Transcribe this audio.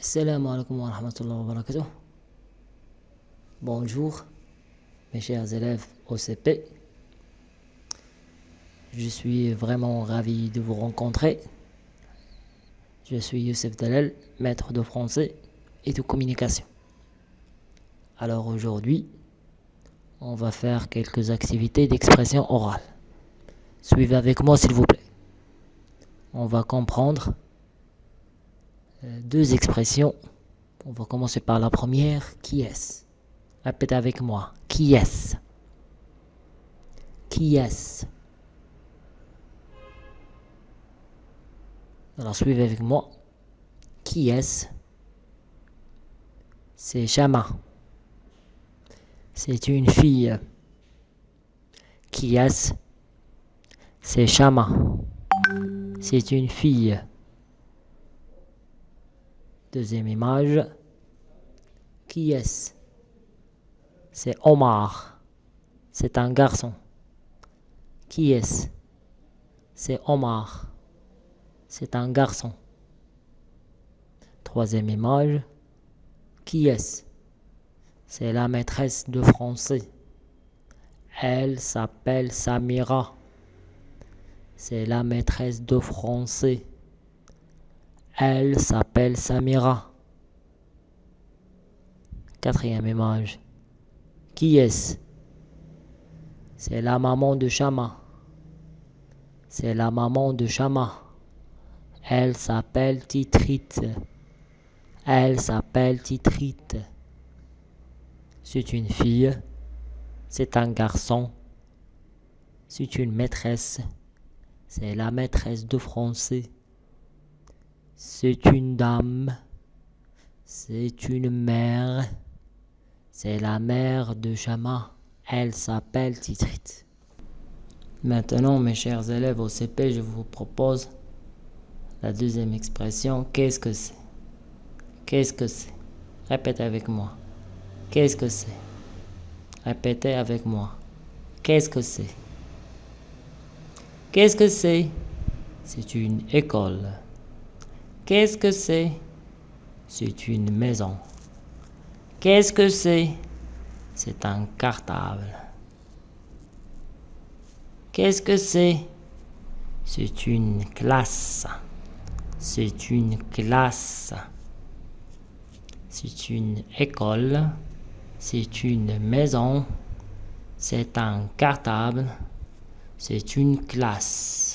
Assalamu alaikum wa rahmatullahi wa barakatuh. Bonjour, mes chers élèves OCP. Je suis vraiment ravi de vous rencontrer. Je suis Youssef Dalal, maître de français et de communication. Alors aujourd'hui, on va faire quelques activités d'expression orale. Suivez avec moi s'il vous plaît. On va comprendre deux expressions. On va commencer par la première. Qui est-ce? Répétez avec moi. Qui est-ce? Qui est-ce? Alors suivez avec moi. Qui est-ce? C'est Chama. C'est une fille. Qui est-ce? C'est Chama. C'est une fille. Deuxième image. Qui est-ce? C'est Omar. C'est un garçon. Qui est-ce? C'est Omar. C'est un garçon. Troisième image. Qui est-ce? C'est la maîtresse de français. Elle s'appelle Samira. C'est la maîtresse de français. Elle s'appelle Samira. Quatrième image. Qui est-ce? C'est la maman de Chama. C'est la maman de Chama. Elle s'appelle Titrite. Elle s'appelle Titrite. C'est une fille. C'est un garçon. C'est une maîtresse. C'est la maîtresse de français. C'est une dame. C'est une mère. C'est la mère de Chama. Elle s'appelle Titrit. Maintenant, mes chers élèves au CP, je vous propose la deuxième expression. Qu'est-ce que c'est? Qu'est-ce que c'est? Répétez avec moi. Qu'est-ce que c'est? Répétez avec moi. Qu'est-ce que c'est? Qu'est-ce que c'est? C'est une école. Qu'est-ce que c'est? C'est une maison. Qu'est-ce que c'est? C'est un cartable. Qu'est-ce que c'est? C'est une classe. C'est une classe. C'est une école. C'est une maison. C'est un cartable. C'est une classe.